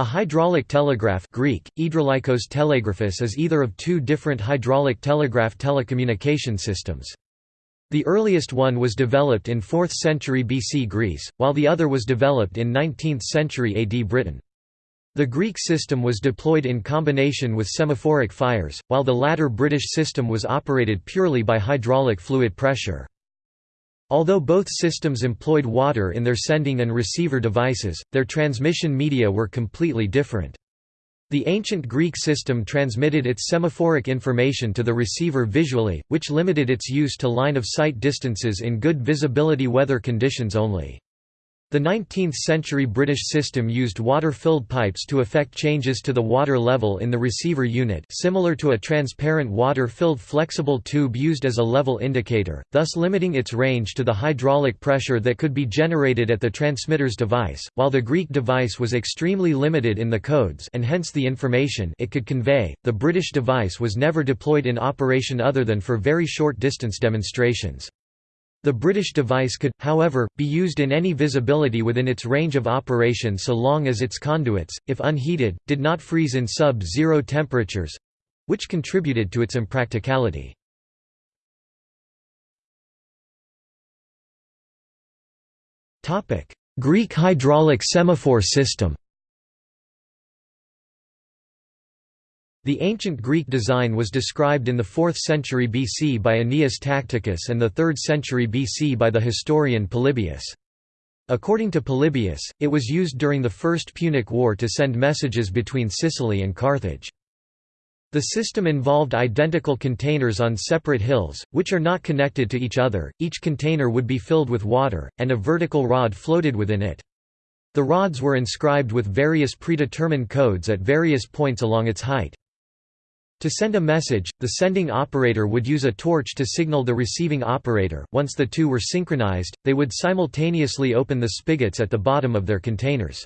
A hydraulic telegraph Greek, telegraphus is either of two different hydraulic telegraph telecommunication systems. The earliest one was developed in 4th century BC Greece, while the other was developed in 19th century AD Britain. The Greek system was deployed in combination with semaphoric fires, while the latter British system was operated purely by hydraulic fluid pressure. Although both systems employed water in their sending and receiver devices, their transmission media were completely different. The ancient Greek system transmitted its semaphoric information to the receiver visually, which limited its use to line-of-sight distances in good visibility weather conditions only. The 19th-century British system used water-filled pipes to effect changes to the water level in the receiver unit similar to a transparent water-filled flexible tube used as a level indicator, thus limiting its range to the hydraulic pressure that could be generated at the transmitter's device, while the Greek device was extremely limited in the codes and hence the information it could convey. The British device was never deployed in operation other than for very short distance demonstrations. The British device could, however, be used in any visibility within its range of operation so long as its conduits, if unheated, did not freeze in sub-zero temperatures—which contributed to its impracticality. Greek hydraulic semaphore system The ancient Greek design was described in the 4th century BC by Aeneas Tacticus and the 3rd century BC by the historian Polybius. According to Polybius, it was used during the First Punic War to send messages between Sicily and Carthage. The system involved identical containers on separate hills, which are not connected to each other, each container would be filled with water, and a vertical rod floated within it. The rods were inscribed with various predetermined codes at various points along its height. To send a message, the sending operator would use a torch to signal the receiving operator. Once the two were synchronized, they would simultaneously open the spigots at the bottom of their containers.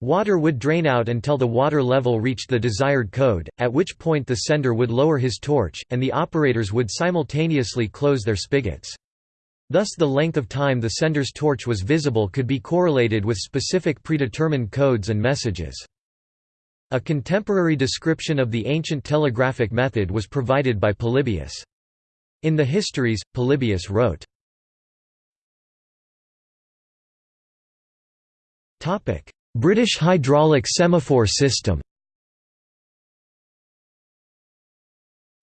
Water would drain out until the water level reached the desired code, at which point the sender would lower his torch, and the operators would simultaneously close their spigots. Thus the length of time the sender's torch was visible could be correlated with specific predetermined codes and messages. A contemporary description of the ancient telegraphic method was provided by Polybius. In the Histories, Polybius wrote, British hydraulic semaphore system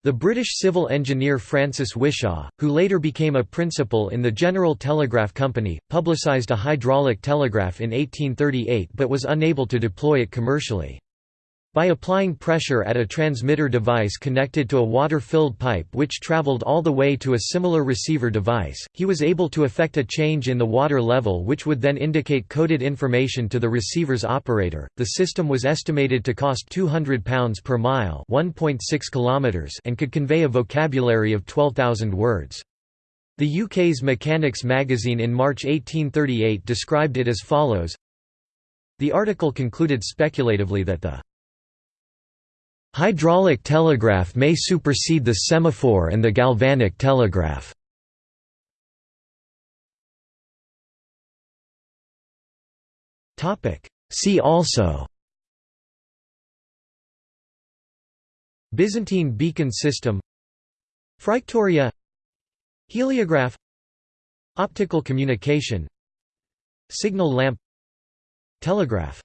The British civil engineer Francis Whishaw, who later became a principal in the General Telegraph Company, publicised a hydraulic telegraph in 1838 but was unable to deploy it commercially. By applying pressure at a transmitter device connected to a water-filled pipe which traveled all the way to a similar receiver device, he was able to effect a change in the water level which would then indicate coded information to the receiver's operator. The system was estimated to cost £200 per mile, 1.6 kilometers, and could convey a vocabulary of 12,000 words. The UK's Mechanics magazine in March 1838 described it as follows. The article concluded speculatively that the Hydraulic telegraph may supersede the semaphore and the galvanic telegraph. See also Byzantine beacon system Phryctoria Heliograph Optical communication Signal lamp Telegraph